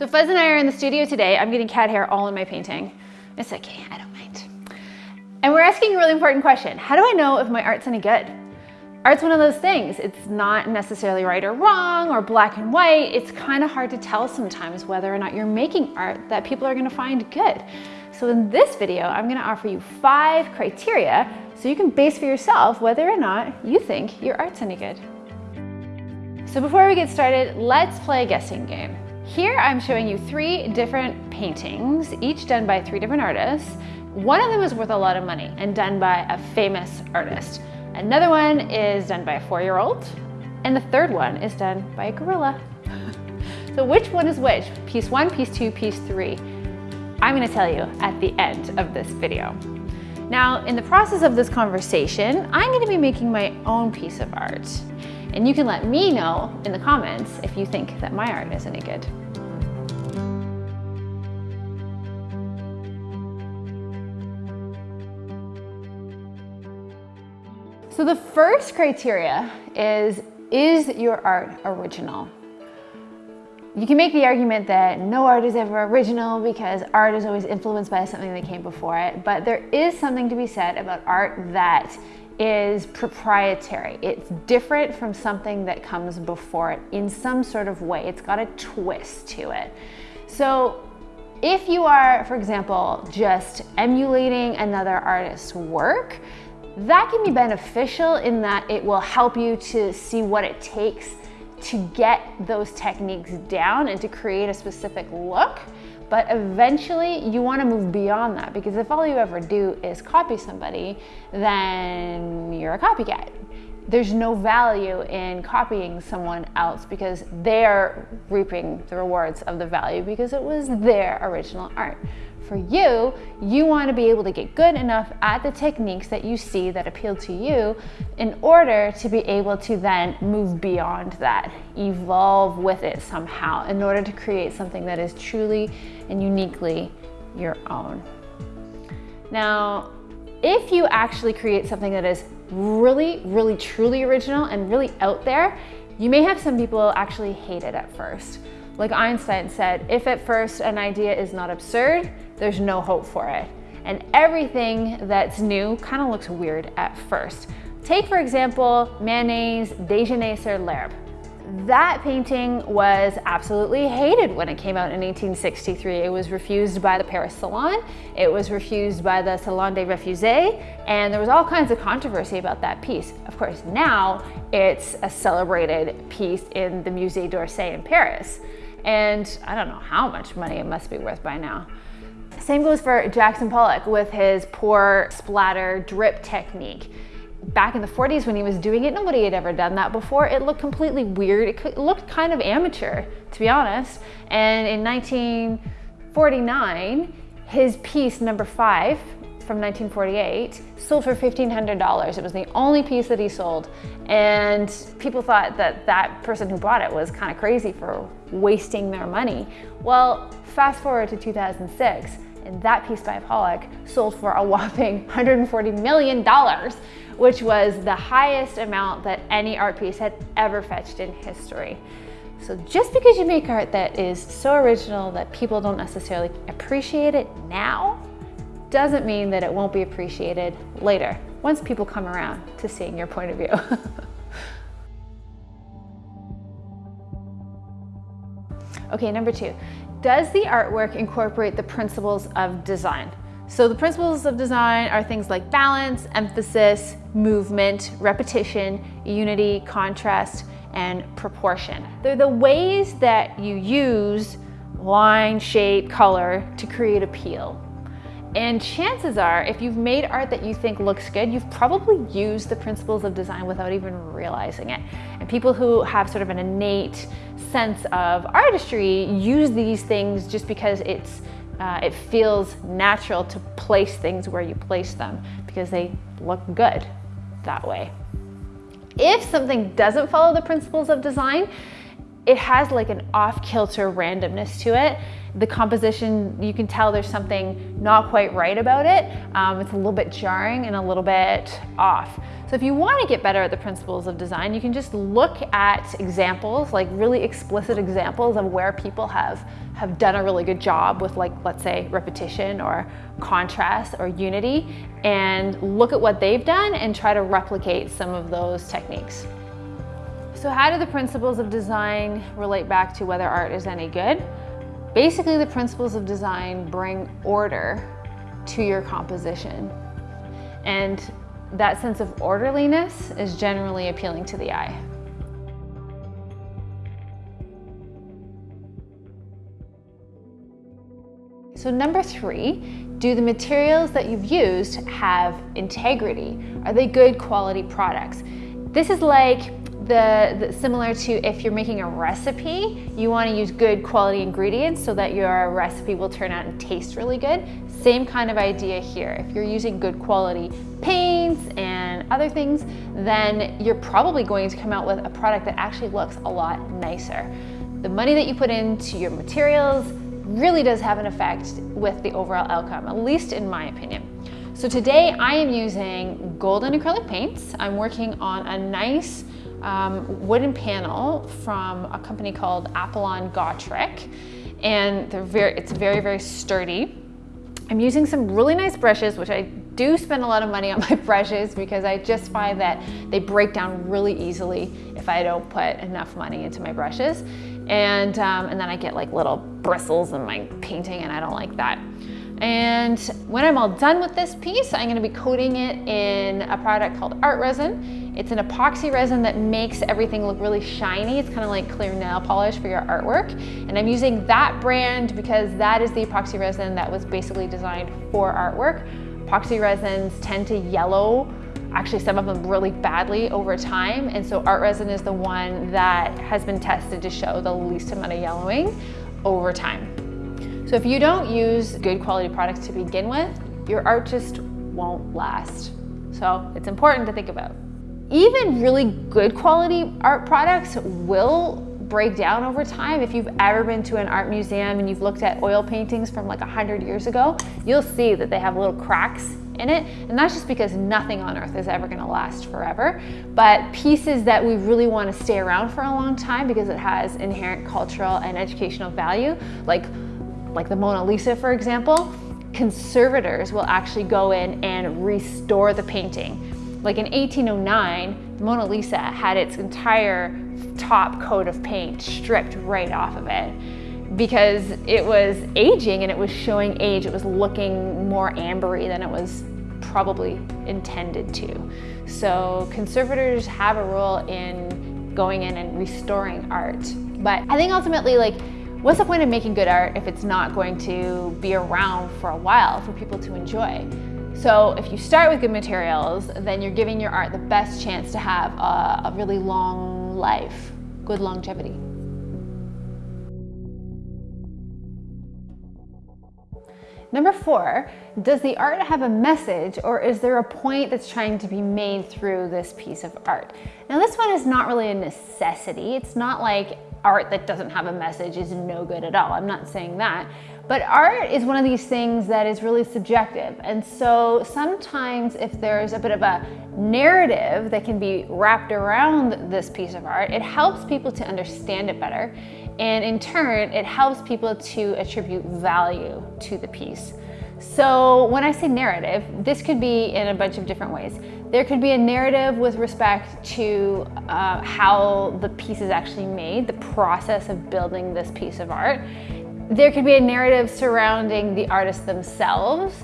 So Fuzz and I are in the studio today. I'm getting cat hair all in my painting. It's okay, I don't mind. And we're asking a really important question. How do I know if my art's any good? Art's one of those things. It's not necessarily right or wrong or black and white. It's kind of hard to tell sometimes whether or not you're making art that people are gonna find good. So in this video, I'm gonna offer you five criteria so you can base for yourself whether or not you think your art's any good. So before we get started, let's play a guessing game. Here I'm showing you three different paintings, each done by three different artists. One of them is worth a lot of money and done by a famous artist. Another one is done by a four-year-old, and the third one is done by a gorilla. so which one is which? Piece one, piece two, piece three? I'm gonna tell you at the end of this video. Now, in the process of this conversation, I'm gonna be making my own piece of art. And you can let me know in the comments if you think that my art is any good. So the first criteria is, is your art original? You can make the argument that no art is ever original because art is always influenced by something that came before it, but there is something to be said about art that is proprietary. It's different from something that comes before it in some sort of way. It's got a twist to it. So if you are, for example, just emulating another artist's work, that can be beneficial in that it will help you to see what it takes to get those techniques down and to create a specific look. But eventually you wanna move beyond that because if all you ever do is copy somebody, then you're a copycat. There's no value in copying someone else because they're reaping the rewards of the value because it was their original art for you, you want to be able to get good enough at the techniques that you see that appeal to you in order to be able to then move beyond that, evolve with it somehow in order to create something that is truly and uniquely your own. Now, if you actually create something that is really, really, truly original and really out there, you may have some people actually hate it at first. Like Einstein said, if at first an idea is not absurd, there's no hope for it. And everything that's new kind of looks weird at first. Take, for example, Manet's Déjeuner sur l'herbe. That painting was absolutely hated when it came out in 1863. It was refused by the Paris Salon, it was refused by the Salon des Refusés, and there was all kinds of controversy about that piece. Of course, now it's a celebrated piece in the Musée d'Orsay in Paris. And I don't know how much money it must be worth by now. Same goes for Jackson Pollock with his pour splatter drip technique. Back in the 40s when he was doing it, nobody had ever done that before. It looked completely weird. It looked kind of amateur, to be honest. And in 1949, his piece number five from 1948 sold for $1,500. It was the only piece that he sold. And people thought that that person who bought it was kind of crazy for wasting their money. Well, fast forward to 2006, and that piece by Pollock sold for a whopping $140 million, which was the highest amount that any art piece had ever fetched in history. So just because you make art that is so original that people don't necessarily appreciate it now, doesn't mean that it won't be appreciated later, once people come around to seeing your point of view. okay, number two, does the artwork incorporate the principles of design? So the principles of design are things like balance, emphasis, movement, repetition, unity, contrast, and proportion. They're the ways that you use line, shape, color to create appeal. And chances are, if you've made art that you think looks good, you've probably used the principles of design without even realizing it. And people who have sort of an innate sense of artistry use these things just because it's uh, it feels natural to place things where you place them because they look good that way. If something doesn't follow the principles of design, it has like an off-kilter randomness to it. The composition, you can tell there's something not quite right about it. Um, it's a little bit jarring and a little bit off. So if you want to get better at the principles of design, you can just look at examples, like really explicit examples of where people have, have done a really good job with like, let's say repetition or contrast or unity and look at what they've done and try to replicate some of those techniques. So how do the principles of design relate back to whether art is any good? Basically, the principles of design bring order to your composition. And that sense of orderliness is generally appealing to the eye. So number three, do the materials that you've used have integrity? Are they good quality products? This is like the, the, similar to if you're making a recipe, you want to use good quality ingredients so that your recipe will turn out and taste really good. Same kind of idea here. If you're using good quality paints and other things, then you're probably going to come out with a product that actually looks a lot nicer. The money that you put into your materials really does have an effect with the overall outcome, at least in my opinion. So today I am using golden acrylic paints. I'm working on a nice um, wooden panel from a company called Apollon Gotrek. And they're very, it's very, very sturdy. I'm using some really nice brushes, which I do spend a lot of money on my brushes because I just find that they break down really easily if I don't put enough money into my brushes. And, um, and then I get like little bristles in my painting and I don't like that. And when I'm all done with this piece, I'm gonna be coating it in a product called Art Resin. It's an epoxy resin that makes everything look really shiny. It's kind of like clear nail polish for your artwork. And I'm using that brand because that is the epoxy resin that was basically designed for artwork. Epoxy resins tend to yellow actually some of them really badly over time. And so art resin is the one that has been tested to show the least amount of yellowing over time. So if you don't use good quality products to begin with, your art just won't last. So it's important to think about. Even really good quality art products will break down over time. If you've ever been to an art museum and you've looked at oil paintings from like 100 years ago, you'll see that they have little cracks in it. And that's just because nothing on earth is ever gonna last forever. But pieces that we really wanna stay around for a long time because it has inherent cultural and educational value, like like the Mona Lisa, for example, conservators will actually go in and restore the painting. Like in 1809, the Mona Lisa had its entire top coat of paint stripped right off of it because it was aging and it was showing age. It was looking more ambery than it was probably intended to. So conservators have a role in going in and restoring art. But I think ultimately like What's the point of making good art if it's not going to be around for a while for people to enjoy? So if you start with good materials, then you're giving your art the best chance to have a, a really long life, good longevity. Number four, does the art have a message or is there a point that's trying to be made through this piece of art? Now this one is not really a necessity. It's not like art that doesn't have a message is no good at all. I'm not saying that. But art is one of these things that is really subjective. And so sometimes if there's a bit of a narrative that can be wrapped around this piece of art, it helps people to understand it better. And in turn, it helps people to attribute value to the piece. So when I say narrative, this could be in a bunch of different ways. There could be a narrative with respect to uh, how the piece is actually made, the process of building this piece of art. There could be a narrative surrounding the artists themselves,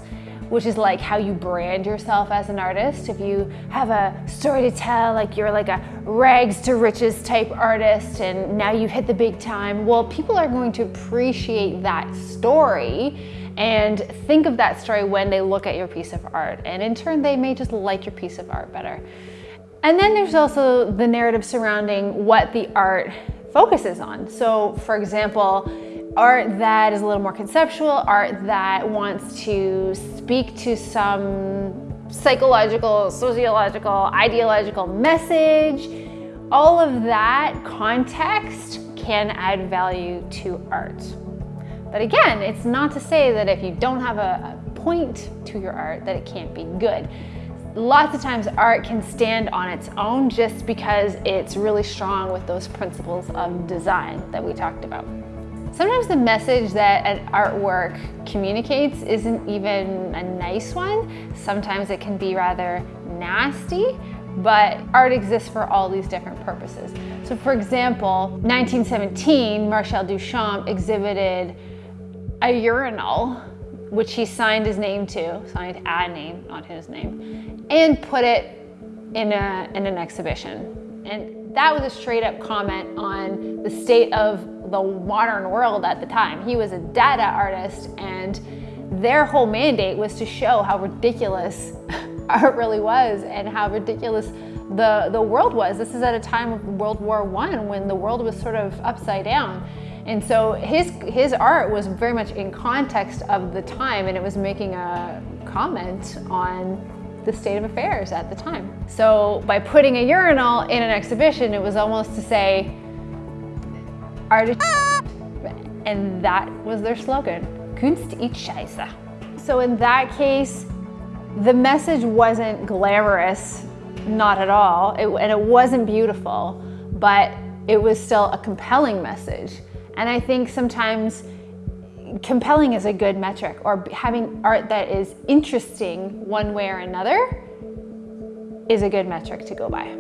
which is like how you brand yourself as an artist. If you have a story to tell, like you're like a rags to riches type artist and now you've hit the big time, well, people are going to appreciate that story and think of that story when they look at your piece of art. And in turn, they may just like your piece of art better. And then there's also the narrative surrounding what the art focuses on. So for example, art that is a little more conceptual, art that wants to speak to some psychological, sociological, ideological message, all of that context can add value to art. But again, it's not to say that if you don't have a, a point to your art that it can't be good. Lots of times art can stand on its own just because it's really strong with those principles of design that we talked about. Sometimes the message that an artwork communicates isn't even a nice one. Sometimes it can be rather nasty, but art exists for all these different purposes. So for example, 1917, Marcel Duchamp exhibited a urinal, which he signed his name to, signed a name, not his name, and put it in, a, in an exhibition. And that was a straight up comment on the state of the modern world at the time. He was a Dada artist and their whole mandate was to show how ridiculous art really was and how ridiculous the, the world was. This is at a time of World War One when the world was sort of upside down. And so his, his art was very much in context of the time and it was making a comment on the state of affairs at the time. So by putting a urinal in an exhibition, it was almost to say, artist, and that was their slogan, Kunst ist Scheiße. So in that case, the message wasn't glamorous, not at all, it, and it wasn't beautiful, but it was still a compelling message. And I think sometimes compelling is a good metric or having art that is interesting one way or another is a good metric to go by.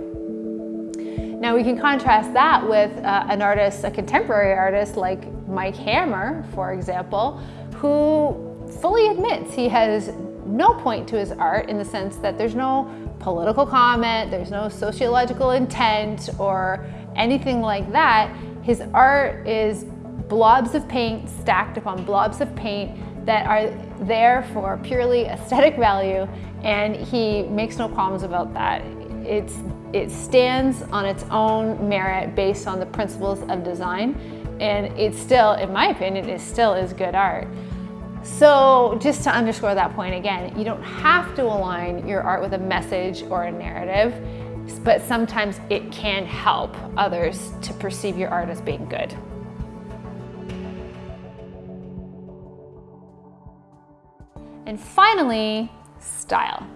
Now we can contrast that with uh, an artist, a contemporary artist like Mike Hammer, for example, who fully admits he has no point to his art in the sense that there's no political comment, there's no sociological intent or anything like that. His art is blobs of paint stacked upon blobs of paint that are there for purely aesthetic value and he makes no qualms about that. It's, it stands on its own merit based on the principles of design and it's still, in my opinion, it still is good art. So just to underscore that point again, you don't have to align your art with a message or a narrative, but sometimes it can help others to perceive your art as being good. And finally, style.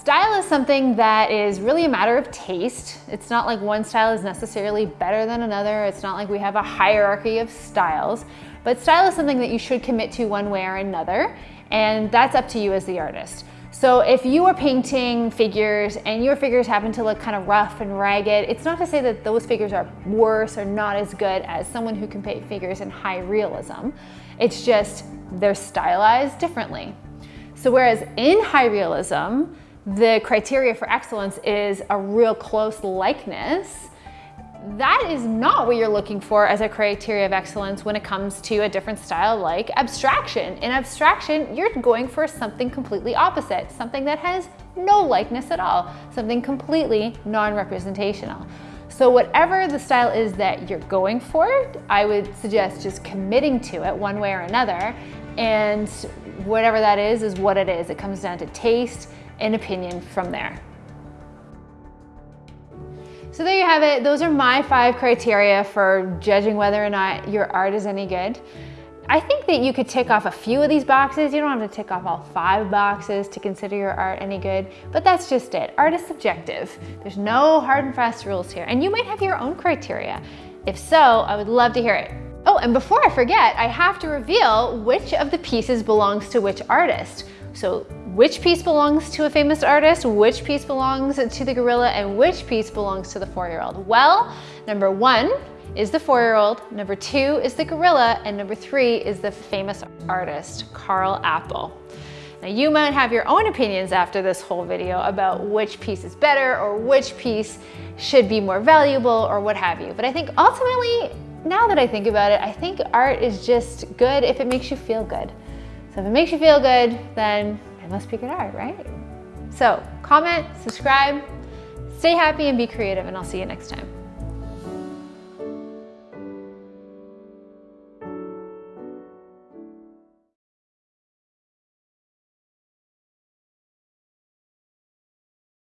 Style is something that is really a matter of taste. It's not like one style is necessarily better than another. It's not like we have a hierarchy of styles, but style is something that you should commit to one way or another, and that's up to you as the artist. So if you are painting figures and your figures happen to look kind of rough and ragged, it's not to say that those figures are worse or not as good as someone who can paint figures in high realism. It's just they're stylized differently. So whereas in high realism, the criteria for excellence is a real close likeness, that is not what you're looking for as a criteria of excellence when it comes to a different style like abstraction. In abstraction, you're going for something completely opposite, something that has no likeness at all, something completely non-representational. So whatever the style is that you're going for, I would suggest just committing to it one way or another. And whatever that is, is what it is. It comes down to taste and opinion from there. So there you have it. Those are my five criteria for judging whether or not your art is any good. I think that you could tick off a few of these boxes. You don't have to tick off all five boxes to consider your art any good, but that's just it. Art is subjective. There's no hard and fast rules here, and you might have your own criteria. If so, I would love to hear it. Oh, and before I forget, I have to reveal which of the pieces belongs to which artist. So which piece belongs to a famous artist, which piece belongs to the gorilla, and which piece belongs to the four-year-old? Well, number one is the four-year-old, number two is the gorilla, and number three is the famous artist, Karel Appel. Now you might have your own opinions after this whole video about which piece is better or which piece should be more valuable or what have you. But I think ultimately, now that I think about it, I think art is just good if it makes you feel good. So if it makes you feel good, then it must be good art, right? So comment, subscribe, stay happy and be creative and I'll see you next time.